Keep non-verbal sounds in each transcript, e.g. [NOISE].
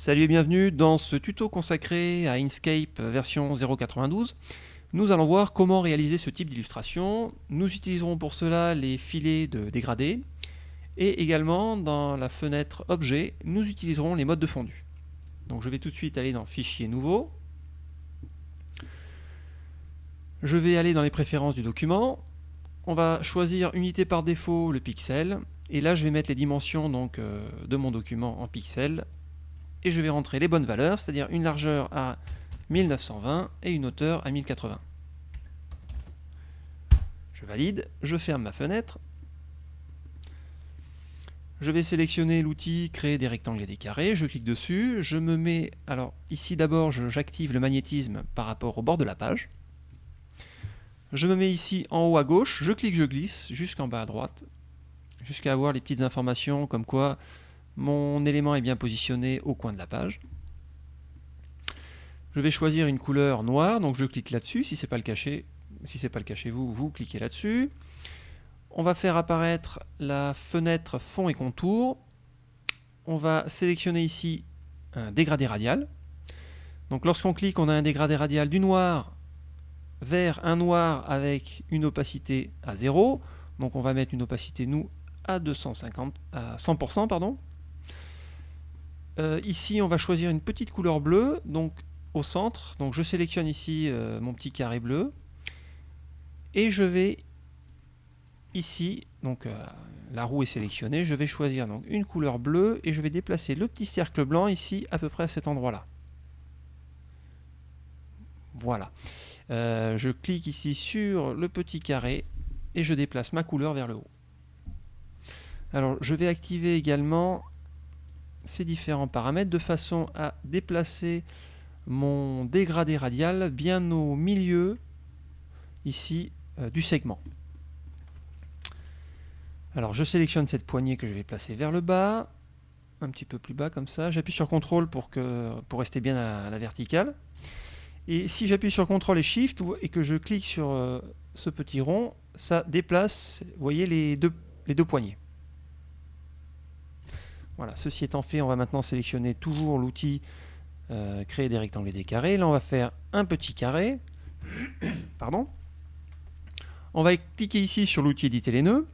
Salut et bienvenue dans ce tuto consacré à Inkscape version 0.92. Nous allons voir comment réaliser ce type d'illustration. Nous utiliserons pour cela les filets de dégradé et également dans la fenêtre Objet, nous utiliserons les modes de fondu. Donc je vais tout de suite aller dans Fichier nouveau. Je vais aller dans les préférences du document. On va choisir unité par défaut le pixel et là je vais mettre les dimensions donc, euh, de mon document en pixels et je vais rentrer les bonnes valeurs, c'est-à-dire une largeur à 1920 et une hauteur à 1080. Je valide, je ferme ma fenêtre. Je vais sélectionner l'outil créer des rectangles et des carrés, je clique dessus, je me mets, alors ici d'abord j'active le magnétisme par rapport au bord de la page. Je me mets ici en haut à gauche, je clique, je glisse jusqu'en bas à droite, jusqu'à avoir les petites informations comme quoi mon élément est bien positionné au coin de la page. Je vais choisir une couleur noire, donc je clique là-dessus. Si ce n'est pas le cas chez, si pas le cas chez vous, vous cliquez là-dessus. On va faire apparaître la fenêtre fond et contour. On va sélectionner ici un dégradé radial. Donc lorsqu'on clique, on a un dégradé radial du noir vers un noir avec une opacité à 0. Donc on va mettre une opacité, nous, à, 250, à 100%. Pardon. Euh, ici, on va choisir une petite couleur bleue, donc au centre. Donc je sélectionne ici euh, mon petit carré bleu. Et je vais ici, donc euh, la roue est sélectionnée, je vais choisir donc une couleur bleue et je vais déplacer le petit cercle blanc ici à peu près à cet endroit-là. Voilà. je clique ici sur le petit carré et je déplace ma couleur vers le haut. Alors je vais activer également ces différents paramètres de façon à déplacer mon dégradé radial bien au milieu ici euh, du segment. Alors je sélectionne cette poignée que je vais placer vers le bas, un petit peu plus bas comme ça. J'appuie sur CTRL pour, que, pour rester bien à la, verticale. Et si j'appuie sur CTRL et SHIFT et que je clique sur euh, ce petit rond, ça déplace, voyez, les deux poignées. Voilà, ceci étant fait, on va maintenant sélectionner toujours l'outil euh, créer des rectangles et des carrés. Là, on va faire un petit carré. [COUGHS] Pardon. On va cliquer ici sur l'outil éditer les nœuds.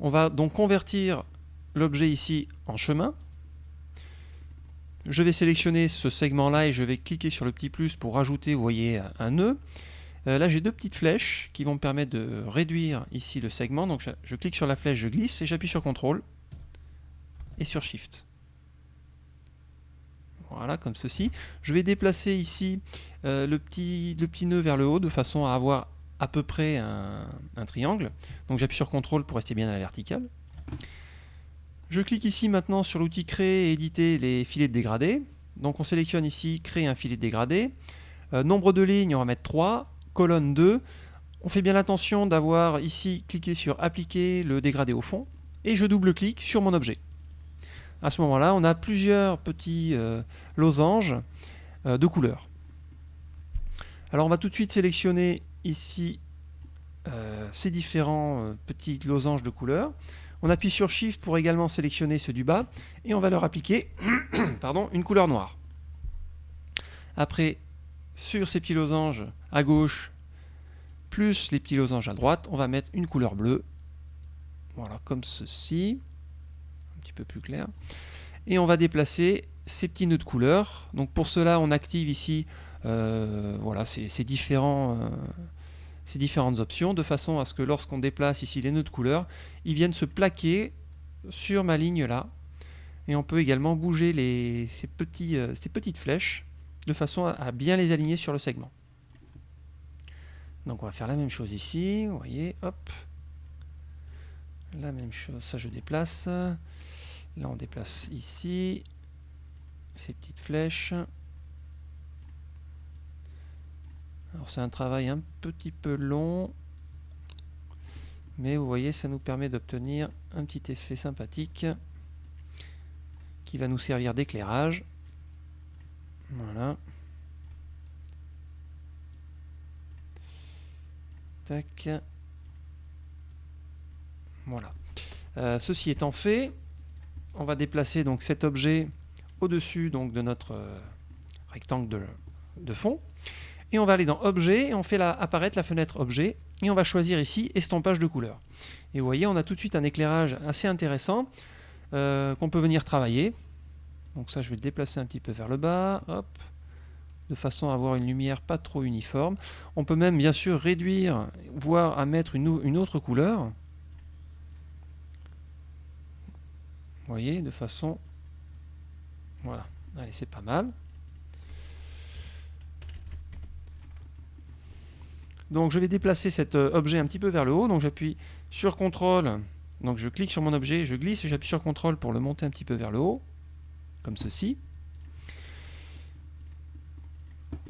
On va donc convertir l'objet ici en chemin. Je vais sélectionner ce segment-là et je vais cliquer sur le petit plus pour rajouter, vous voyez, un nœud. Euh, là, j'ai deux petites flèches qui vont me permettre de réduire ici le segment. Donc, je, je clique sur la flèche, je glisse et j'appuie sur CTRL et sur Shift. Voilà, comme ceci. Je vais déplacer ici euh, le, petit, le nœud vers le haut de façon à avoir à peu près un, triangle. Donc j'appuie sur CTRL pour rester bien à la verticale. Je clique ici maintenant sur l'outil créer et éditer les filets de dégradé. Donc on sélectionne ici créer un filet de dégradé. Euh, nombre de lignes, on va mettre 3. Colonne 2. On fait bien attention d'avoir ici cliqué sur appliquer le dégradé au fond. Et je double-clique sur mon objet à ce moment-là, on a plusieurs petits euh, losanges euh, de couleurs. Alors on va tout de suite sélectionner ici euh, ces différents petits losanges de couleurs. On appuie sur Shift pour également sélectionner ceux du bas et on va leur appliquer [COUGHS] pardon, une couleur noire. Après, sur ces petits losanges à gauche, plus les petits losanges à droite, on va mettre une couleur bleue. Voilà, comme ceci peu plus clair. Et on va déplacer ces petits nœuds de couleur. Donc pour cela, on active ici euh, voilà, ces, différents, euh, ces différentes options, de façon à ce que lorsqu'on déplace ici les nœuds de couleur, ils viennent se plaquer sur ma ligne là. Et on peut également bouger les, ces, petits, euh, ces petites flèches de façon à, bien les aligner sur le segment. Donc on va faire la même chose ici, vous voyez, hop. La même chose, ça je déplace. Là, on déplace ici ces petites flèches. Alors c'est un travail un petit peu long, mais vous voyez, ça nous permet d'obtenir un petit effet sympathique qui va nous servir d'éclairage. Voilà. Voilà. Euh, ceci étant fait, on va déplacer donc cet objet au-dessus de notre euh, rectangle de, fond. Et on va aller dans Objet, et on fait apparaître la fenêtre Objet, et on va choisir ici Estampage de couleur. Et vous voyez, on a tout de suite un éclairage assez intéressant euh, qu'on peut venir travailler. Donc ça, je vais le déplacer un petit peu vers le bas, hop, de façon à avoir une lumière pas trop uniforme. On peut même bien sûr réduire, voire à mettre une autre couleur. Vous voyez, de façon... Voilà, allez, c'est pas mal. Donc je vais déplacer cet euh, objet un petit peu vers le haut. Donc j'appuie sur CTRL. Donc je clique sur mon objet, je glisse et j'appuie sur CTRL pour le monter un petit peu vers le haut. Comme ceci.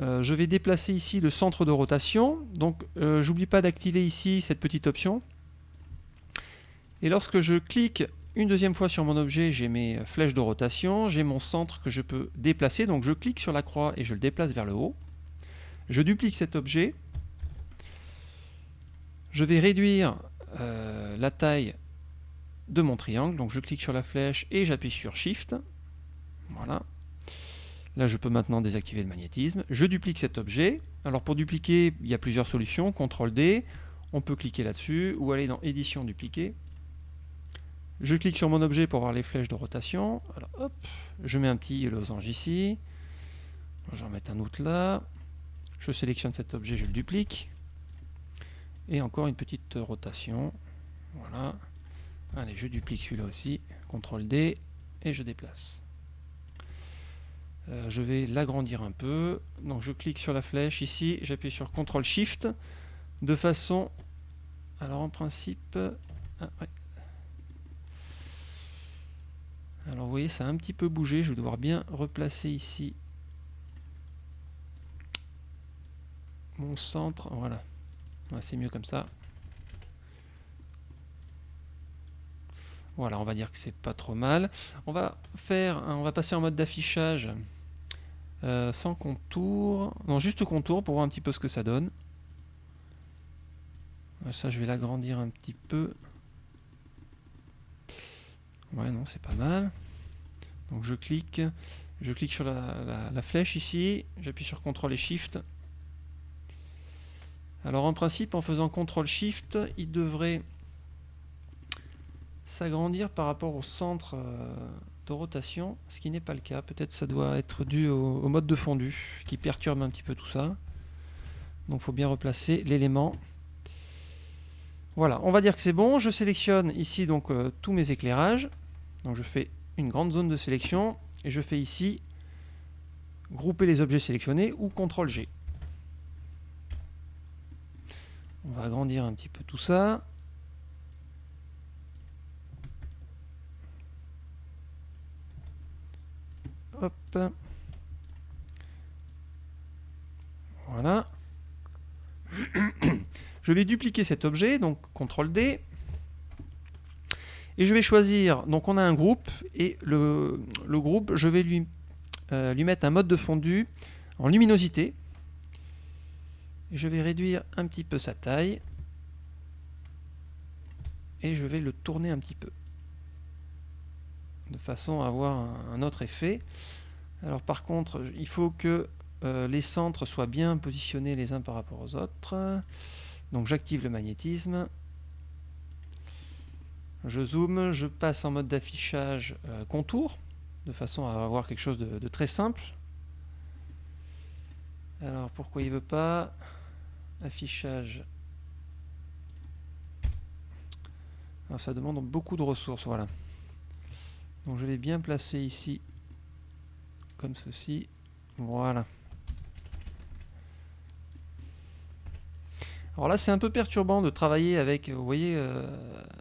Euh, je vais déplacer ici le centre de rotation. Donc euh, j'oublie pas d'activer ici cette petite option. Et lorsque je clique une deuxième fois sur mon objet, j'ai mes flèches de rotation, j'ai mon centre que je peux déplacer. Donc je clique sur la croix et je le déplace vers le haut. Je duplique cet objet. Je vais réduire euh, la taille de mon triangle. Donc je clique sur la flèche et j'appuie sur Shift. Voilà. Là, je peux maintenant désactiver le magnétisme. Je duplique cet objet. Alors pour dupliquer, il y a plusieurs solutions. CTRL D, on peut cliquer là-dessus ou aller dans Édition, dupliquer. Je clique sur mon objet pour voir les flèches de rotation. Alors hop, je mets un petit losange ici. J'en mets un autre là. Je sélectionne cet objet, je le duplique. Et encore une petite rotation. Voilà. Allez, je duplique celui-là aussi. CTRL D et je déplace. Euh, je vais l'agrandir un peu. Donc je clique sur la flèche ici, j'appuie sur CTRL SHIFT de façon... Alors en principe... Ah, alors vous voyez, ça a un petit peu bougé. Je vais devoir bien replacer ici mon centre. Voilà. C'est mieux comme ça. Voilà, on va dire que c'est pas trop mal. On va faire, on va passer en mode d'affichage euh, sans contour, non juste contour pour voir un petit peu ce que ça donne. Ça, je vais l'agrandir un petit peu. Ouais, non, c'est pas mal. Donc je clique, sur la, flèche ici, j'appuie sur CTRL et SHIFT. Alors en principe, en faisant CTRL SHIFT, il devrait s'agrandir par rapport au centre euh, de rotation, ce qui n'est pas le cas. Peut-être ça doit être dû au, mode de fondu qui perturbe un petit peu tout ça. Donc il faut bien replacer l'élément. Voilà, on va dire que c'est bon. Je sélectionne ici donc euh, tous mes éclairages. Donc je fais une grande zone de sélection et je fais ici grouper les objets sélectionnés ou CTRL G. On va agrandir un petit peu tout ça. Voilà. [CLEARS THROAT] Je vais dupliquer cet objet, donc CTRL D. Et je vais choisir, donc on a un groupe, et le, groupe, je vais lui, euh, lui mettre un mode de fondu en luminosité. je vais réduire un petit peu sa taille. Et je vais le tourner un petit peu. De façon à avoir un, autre effet. Alors par contre, il faut que euh, les centres soient bien positionnés les uns par rapport aux autres. Donc j'active le magnétisme. Je zoome, je passe en mode d'affichage euh, contour, de façon à avoir quelque chose de, très simple. Alors pourquoi il veut pas Affichage? Alors ça demande beaucoup de ressources, voilà. Donc je vais bien placer ici, comme ceci. Voilà. Alors là, c'est un peu perturbant de travailler avec, vous voyez, euh,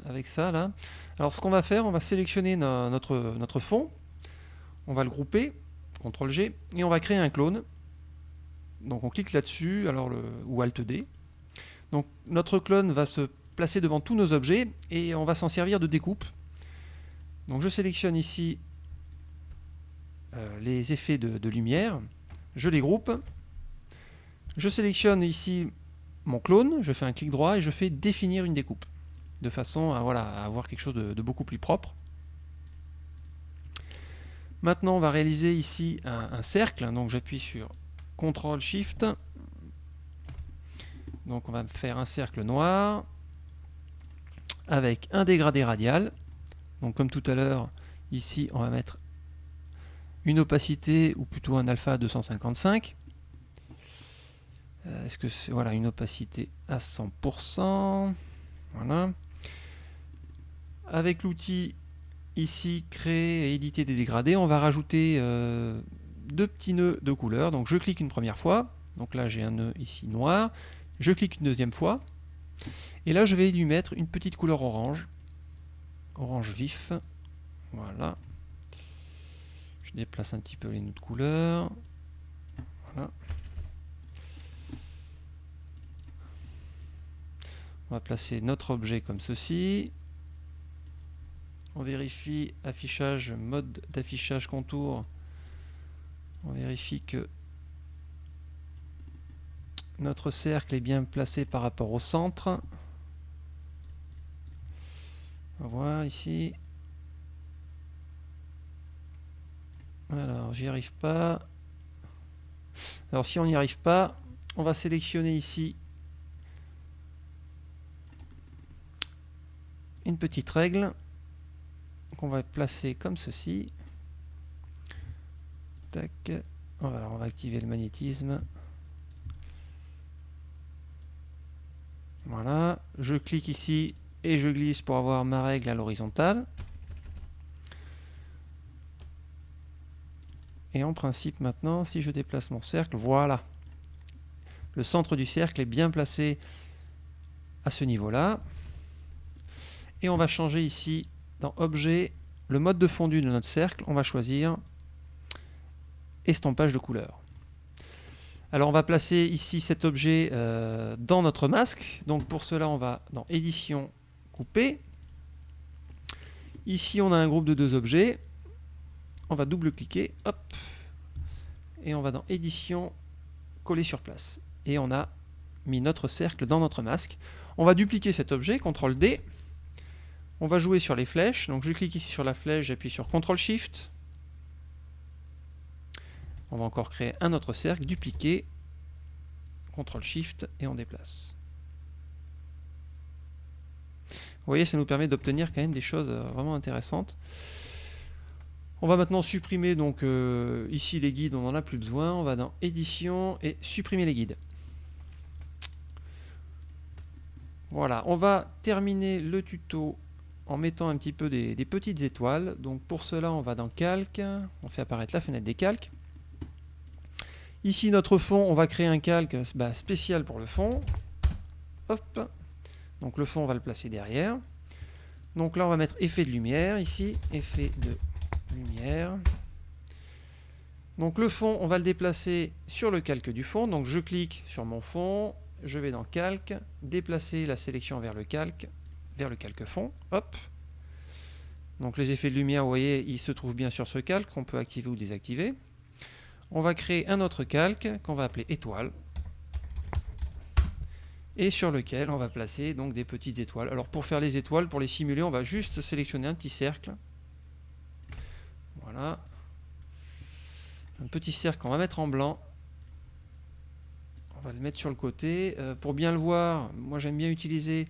avec ça là. Alors ce qu'on va faire, on va sélectionner notre, notre fond, on va le grouper, CTRL G, et on va créer un clone. Donc on clique là-dessus, alors ou Alt D. Donc notre clone va se placer devant tous nos objets et on va s'en servir de découpe. Donc je sélectionne ici euh, les effets de lumière, je les groupe, je sélectionne ici mon clone, je fais un clic droit et je fais définir une découpe, de façon à, voilà, avoir quelque chose de, beaucoup plus propre. Maintenant, on va réaliser ici un, cercle. Donc j'appuie sur CTRL SHIFT. Donc on va faire un cercle noir avec un dégradé radial. Donc comme tout à l'heure, ici on va mettre une opacité ou plutôt un alpha 255. Euh, est-ce que c'est voilà une opacité à 100% Voilà. Avec l'outil ici créer et éditer des dégradés, on va rajouter euh, deux petits nœuds de couleur. Donc je clique une première fois, donc là j'ai un nœud ici noir, je clique une deuxième fois, et là je vais lui mettre une petite couleur orange, orange vif, voilà. Je déplace un petit peu les nœuds de couleur, voilà. On va placer notre objet comme ceci. On vérifie affichage, mode d'affichage contour. On vérifie que notre cercle est bien placé par rapport au centre. On va voir ici. Alors, j'y arrive pas. Alors, si on n'y arrive pas, on va sélectionner ici une petite règle qu'on va placer comme ceci. Voilà, on va activer le magnétisme. Voilà, je clique ici et je glisse pour avoir ma règle à l'horizontale. Et en principe maintenant, si je déplace mon cercle, voilà. Le centre du cercle est bien placé à ce niveau-là. Et on va changer ici dans Objet, le mode de fondu de notre cercle, on va choisir Estampage de couleur. Alors on va placer ici cet objet euh, dans notre masque. Donc pour cela, on va dans Édition, Couper. Ici, on a un groupe de deux objets. On va double-cliquer, hop, et on va dans Édition, Coller sur place. Et on a mis notre cercle dans notre masque. On va dupliquer cet objet, CTRL D, on va jouer sur les flèches. Donc je clique ici sur la flèche, j'appuie sur CTRL SHIFT. On va encore créer un autre cercle, dupliquer, CTRL SHIFT et on déplace. Vous voyez, ça nous permet d'obtenir quand même des choses euh, vraiment intéressantes. On va maintenant supprimer donc euh, ici les guides, on n'en a plus besoin. On va dans édition et supprimer les guides. Voilà, on va terminer le tuto en mettant un petit peu des, petites étoiles. Donc pour cela, on va dans Calque, on fait apparaître la fenêtre des calques. Ici, notre fond, on va créer un calque bah, spécial pour le fond. Hop. Donc le fond, on va le placer derrière. Donc là, on va mettre effet de lumière ici, effet de lumière. Donc le fond, on va le déplacer sur le calque du fond. Donc je clique sur mon fond, je vais dans calque, déplacer la sélection vers le calque, vers le calque fond. Hop. Donc les effets de lumière, vous voyez, ils se trouvent bien sur ce calque qu'on peut activer ou désactiver. On va créer un autre calque qu'on va appeler étoile. Et sur lequel on va placer donc des petites étoiles. Alors pour faire les étoiles, pour les simuler, on va juste sélectionner un petit cercle. Voilà. Un petit cercle qu'on va mettre en blanc. On va le mettre sur le côté. Euh, pour bien le voir, moi j'aime bien utiliser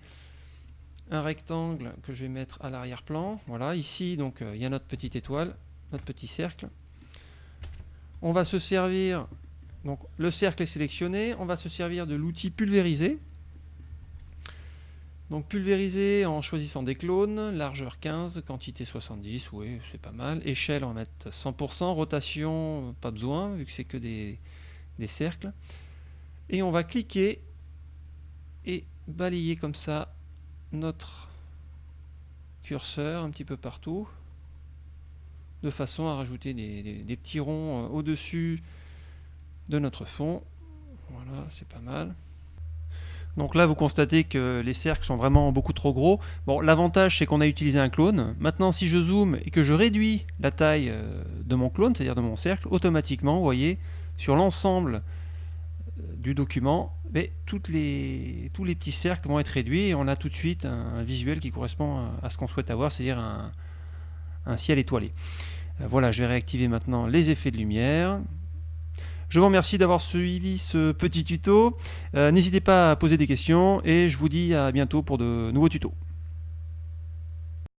un rectangle que je vais mettre à l'arrière-plan. Voilà, ici, donc euh, il y a notre petite étoile, notre petit cercle. On va se servir, donc le cercle est sélectionné, on va se servir de l'outil pulvériser. Donc pulvériser en choisissant des clones, largeur 15, quantité 70, oui c'est pas mal. Échelle on va mettre 100%, rotation pas besoin vu que c'est que des, des cercles. Et on va cliquer et balayer comme ça notre curseur un petit peu partout de façon à rajouter des, petits ronds euh, au-dessus de notre fond. Voilà, c'est pas mal. Donc là, vous constatez que les cercles sont vraiment beaucoup trop gros. Bon, l'avantage, c'est qu'on a utilisé un clone. Maintenant, si je zoome et que je réduis la taille euh, de mon clone, c'est-à-dire de mon cercle, automatiquement, vous voyez, sur l'ensemble euh, du document, tous les petits cercles vont être réduits et on a tout de suite un, visuel qui correspond à, ce qu'on souhaite avoir, c'est-à-dire un, ciel étoilé. voilà, je vais réactiver maintenant les effets de lumière. Je vous remercie d'avoir suivi ce petit tuto. N'hésitez pas à poser des questions et je vous dis à bientôt pour de nouveaux tutos.